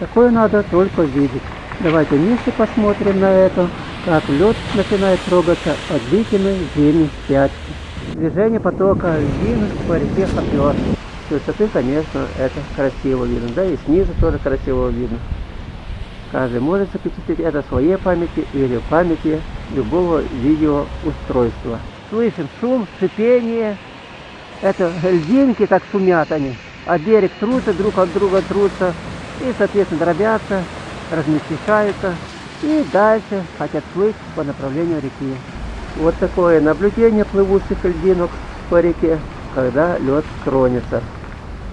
Такое надо только видеть. Давайте вместе посмотрим на это, как лед начинает трогаться от длительной зимней спячки. Движение потока льдин по реке Хопер. С высоты, конечно, это красиво видно, да и снизу тоже красиво видно. Каждый может запечатлеть это в своей памяти или в памяти любого видеоустройства. Слышим шум, шипение. Это льдинки так шумят они. А берег трутся, друг от друга трутся. И, соответственно, дробятся, размельчаются. И дальше хотят плыть по направлению реки. Вот такое наблюдение плывущих льдинок по реке, когда лед тронется.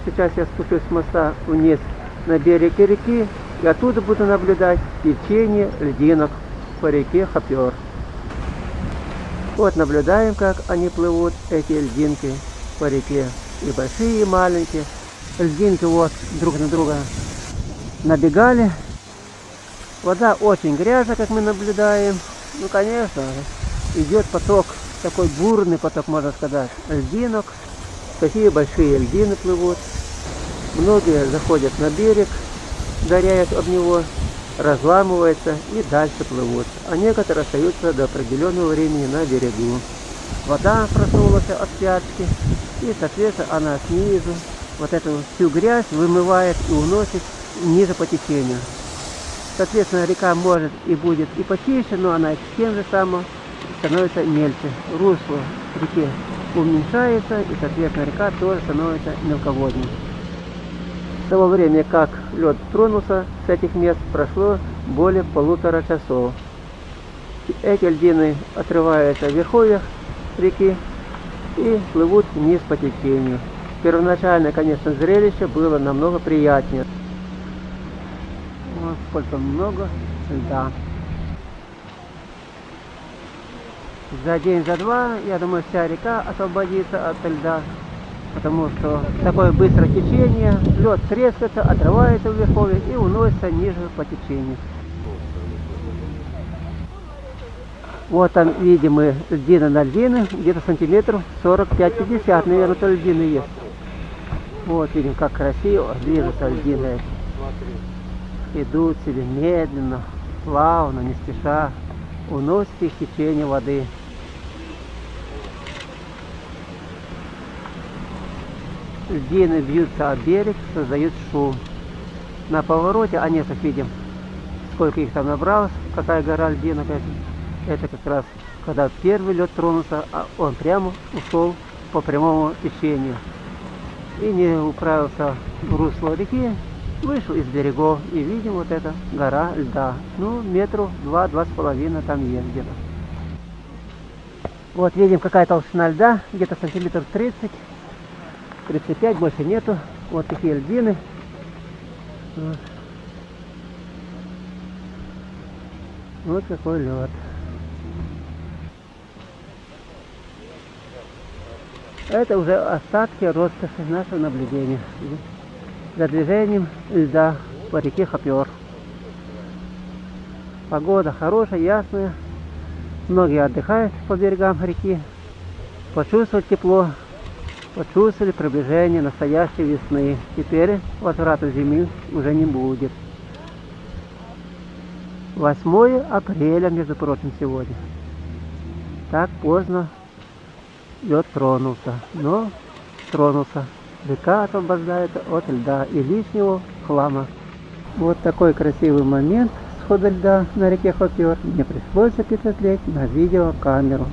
Сейчас я спущусь с моста вниз на берег реки и оттуда буду наблюдать течение льдинок по реке Хопер. Вот наблюдаем, как они плывут, эти льдинки по реке. И большие, и маленькие. Льдинки вот друг на друга набегали. Вода очень грязная, как мы наблюдаем. Ну, конечно, идет поток, такой бурный поток, можно сказать, льдинок. Такие большие льдины плывут. Многие заходят на берег, горяют об него, разламываются и дальше плывут. А некоторые остаются до определенного времени на берегу. Вода проснулась от пятки, и, соответственно, она снизу вот эту всю грязь вымывает и уносит ниже по течению. Соответственно, река может и будет и почище, но она тем же самым становится мельче. Русло реки уменьшается, и, соответственно, река тоже становится мелководной. С того времени, как лед тронулся с этих мест, прошло более полутора часов. Эти льдины отрываются в верховьях реки и плывут вниз по течению. Первоначально, конечно, зрелище было намного приятнее. Сколько много льда. За день, за два, я думаю, вся река освободится от льда потому что такое быстрое течение, лед трескается, отрывается в верховье и уносится ниже по течению. Вот там видим мы льдины на льдины, где-то сантиметров 45-50, наверное, то льдины есть. Вот видим, как красиво движутся льдины. Идут себе медленно, плавно, не спеша, уносят их течение воды. льдины бьются об берег, создают шум. На повороте, а нет, как видим, сколько их там набралось, какая гора льдинок. Это как раз, когда первый лед тронулся, а он прямо ушел по прямому течению. И не управился в русло реки, вышел из берегов и видим вот эта гора льда. Ну, метров два-два с половиной там есть где-то. Вот видим какая толщина льда, где-то сантиметров 30 35 больше нету. Вот такие льдины. Вот, вот какой лед. Это уже остатки роскоши нашего наблюдения за движением льда по реке Хопер. Погода хорошая, ясная. Многие отдыхают по берегам реки. Почувствовать тепло почувствовали приближение настоящей весны. Теперь возврата зимы уже не будет. 8 апреля, между прочим, сегодня. Так поздно лед тронулся, но тронулся. Река освобождается от льда и лишнего хлама. Вот такой красивый момент схода льда на реке Хопер мне пришлось запечатлеть на видеокамеру.